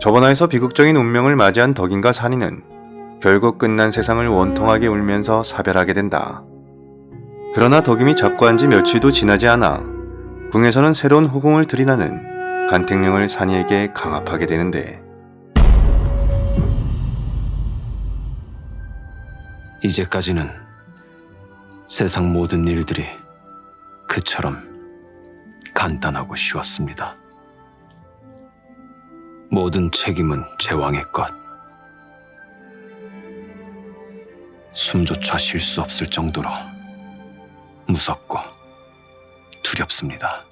저번화에서 비극적인 운명을 맞이한 덕인과 산이는 결국 끝난 세상을 원통하게 울면서 사별하게 된다. 그러나 덕임이 작고한 지 며칠도 지나지 않아 궁에서는 새로운 후궁을 들이라는 간택령을 산이에게 강압하게 되는데 이제까지는 세상 모든 일들이 그처럼 간단하고 쉬웠습니다. 모든 책임은 제 왕의 것. 숨조차 쉴 수 없을 정도로 무섭고 두렵습니다.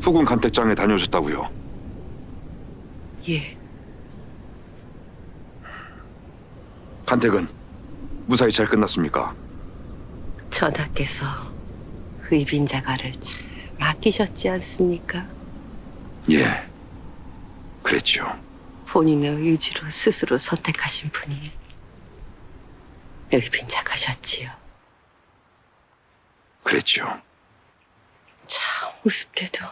후군 간택장에 다녀오셨다고요? 예, 간택은 무사히 잘 끝났습니까? 전하께서 의빈자가를 참 아끼셨지 않습니까? 예, 그랬죠. 본인의 의지로 스스로 선택하신 분이 의빈자가셨지요. 그랬죠. 참 우습게도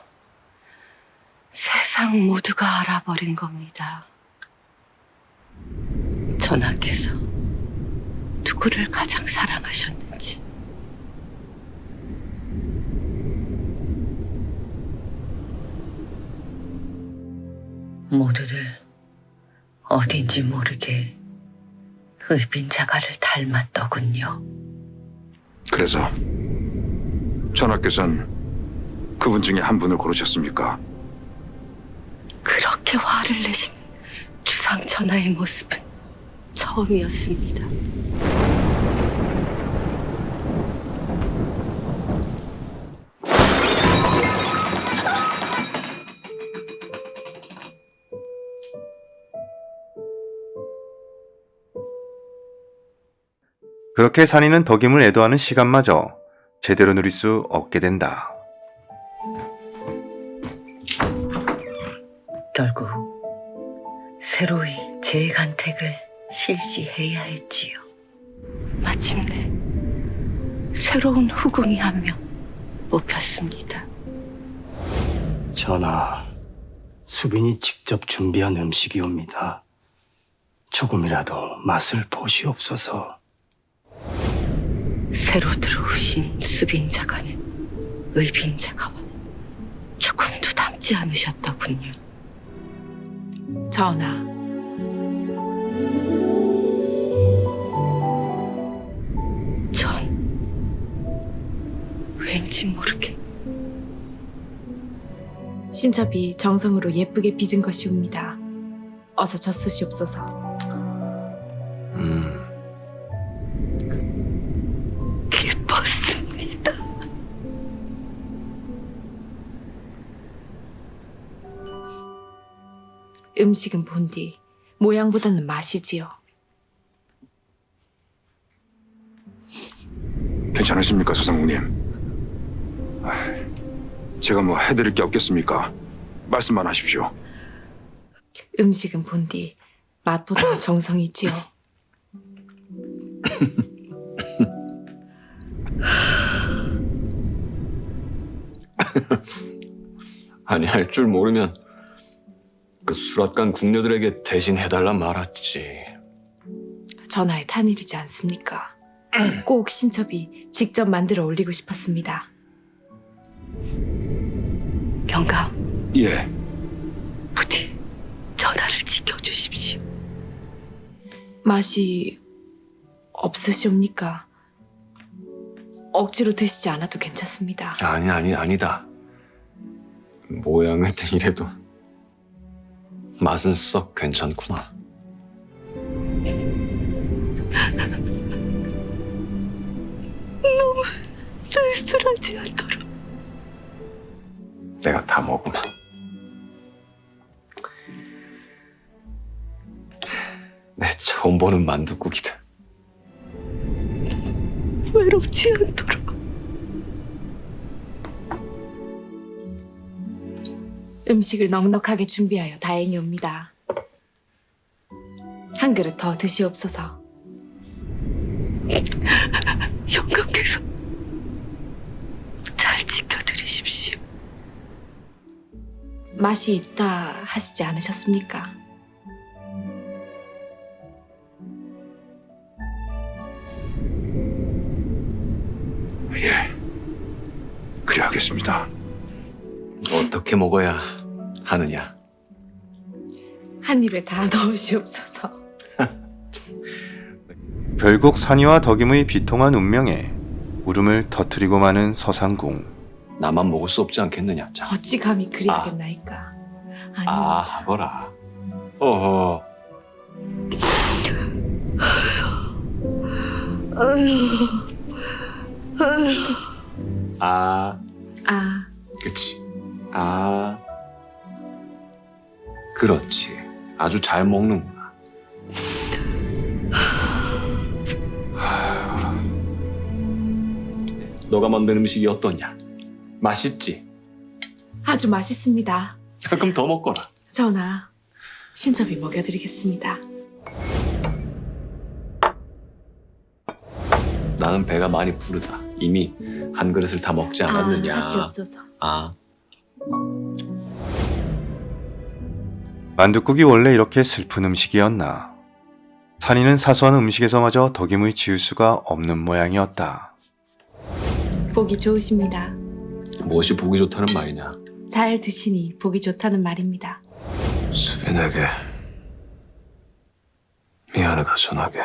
세상 모두가 알아버린 겁니다. 전하께서 누구를 가장 사랑하셨는지. 모두들 어딘지 모르게 의빈자가를 닮았더군요. 그래서 전하께서는 그분 중에 한 분을 고르셨습니까? 그렇게 화를 내신 주상 전하의 모습은 처음이었습니다. 그렇게 산이는 덕임을 애도하는 시간마저 제대로 누릴 수 없게 된다. 결국 새로이 재간택을 실시해야 했지요. 마침내 새로운 후궁이 한 명 뽑혔습니다. 전하, 수빈이 직접 준비한 음식이옵니다. 조금이라도 맛을 보시옵소서. 새로 들어오신 수빈 자가는 의빈 자가와는 조금도 닮지 않으셨더군요. 전하, 전 왠지 모르게 신첩이 정성으로 예쁘게 빚은 것이옵니다. 어서 젖쓰시옵소서. 음식은 본디 모양보다는 맛이지요. 괜찮으십니까, 소상공님? 아, 제가 뭐 해드릴 게 없겠습니까? 말씀만 하십시오. 음식은 본디 맛보다는 정성이지요. 아니 할 줄 모르면 그 수락관 궁녀들에게 대신 해달라 말았지. 전하의 탄일이지 않습니까? 꼭 신첩이 직접 만들어 올리고 싶었습니다. 영감, 예, 부디 전하를 지켜주십시오. 맛이 없으시옵니까? 억지로 드시지 않아도 괜찮습니다. 아니 아니 아니다. 모양은 이래도 맛은 썩 괜찮구나. 쓸쓸하지 않도록. 내가 다 먹으마. 내 처음 보는 만둣국이다. 외롭지 않도록. 음식을 넉넉하게 준비하여 다행이옵니다. 한 그릇 더 드시옵소서. 영감께서 잘 지켜드리십시오. 맛이 있다 하시지 않으셨습니까? 예. 그래 하겠습니다. 어떻게 먹어야 하느냐? 한 입에 다 넣으시옵소서. 결국 산이와 덕임의 비통한 운명에 울음을 터뜨리고 마는 서상궁. 나만 먹을 수 없지 않겠느냐? 자, 어찌 감히 그리하겠나이까. 아니, 아, 보라. 어허. 아, 아, 그치. 아, 그렇지. 아주 잘 먹는구나. 너가 만든 음식이 어떠냐? 맛있지? 아주 맛있습니다. 그럼 더 먹거라. 전하, 신첩이 먹여드리겠습니다. 나는 배가 많이 부르다. 이미 한 그릇을 다 먹지 않았느냐. 아, 하시옵소서. 아, 만둣국이 원래 이렇게 슬픈 음식이었나. 산이는 사소한 음식에서마저 덕임의 지울 수가 없는 모양이었다. 보기 좋으십니다. 무엇이 보기 좋다는 말이냐? 잘 드시니 보기 좋다는 말입니다. 수빈에게 미안하다 전하게.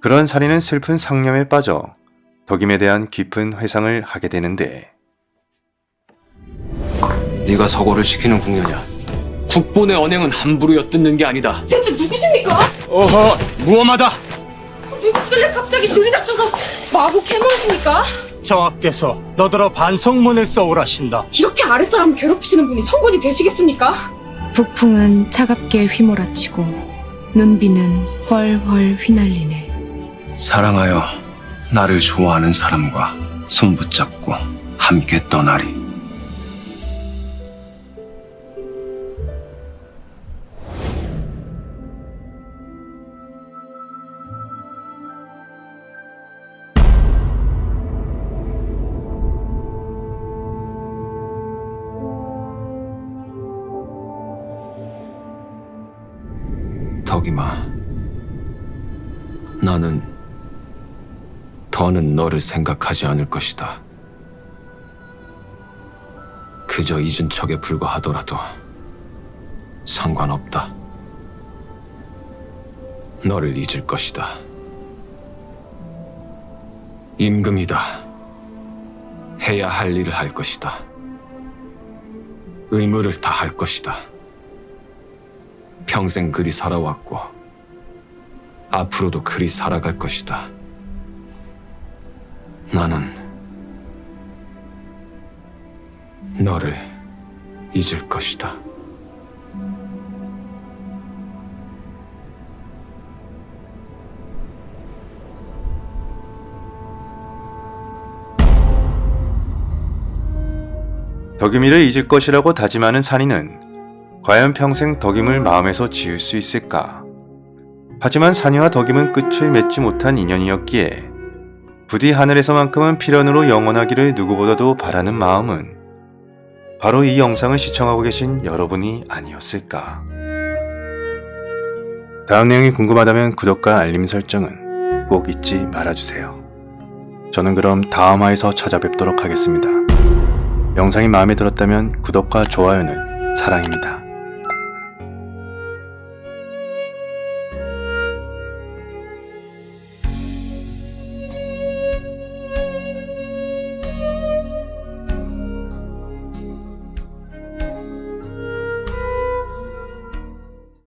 그런 산이는 슬픈 상념에 빠져 덕임에 대한 깊은 회상을 하게 되는데 네가 서고를 지키는 궁녀냐? 국본의 언행은 함부로 엿듣는 게 아니다. 대체 누구십니까? 어허, 무엄하다. 누구시길래 갑자기 들이닥쳐서 마구 캐물으십니까? 정하께서 너더러 반성문을 써오라신다. 이렇게 아랫사람 괴롭히시는 분이 성군이 되시겠습니까? 북풍은 차갑게 휘몰아치고 눈비는 훨훨 휘날리네. 사랑하여 나를 좋아하는 사람과 손붙잡고 함께 떠나리. 덕이마, 나는 더는 너를 생각하지 않을 것이다. 그저 잊은 척에 불과하더라도 상관없다. 너를 잊을 것이다. 임금이다. 해야 할 일을 할 것이다. 의무를 다할 것이다. 평생 그리 살아왔고 앞으로도 그리 살아갈 것이다. 나는 너를 잊을 것이다. 덕임이를 잊을 것이라고 다짐하는 산이는 과연 평생 덕임을 마음에서 지울 수 있을까? 하지만 산이와 덕임은 끝을 맺지 못한 인연이었기에 부디 하늘에서만큼은 필연으로 영원하기를 누구보다도 바라는 마음은 바로 이 영상을 시청하고 계신 여러분이 아니었을까? 다음 내용이 궁금하다면 구독과 알림 설정은 꼭 잊지 말아주세요. 저는 그럼 다음 화에서 찾아뵙도록 하겠습니다. 영상이 마음에 들었다면 구독과 좋아요는 사랑입니다.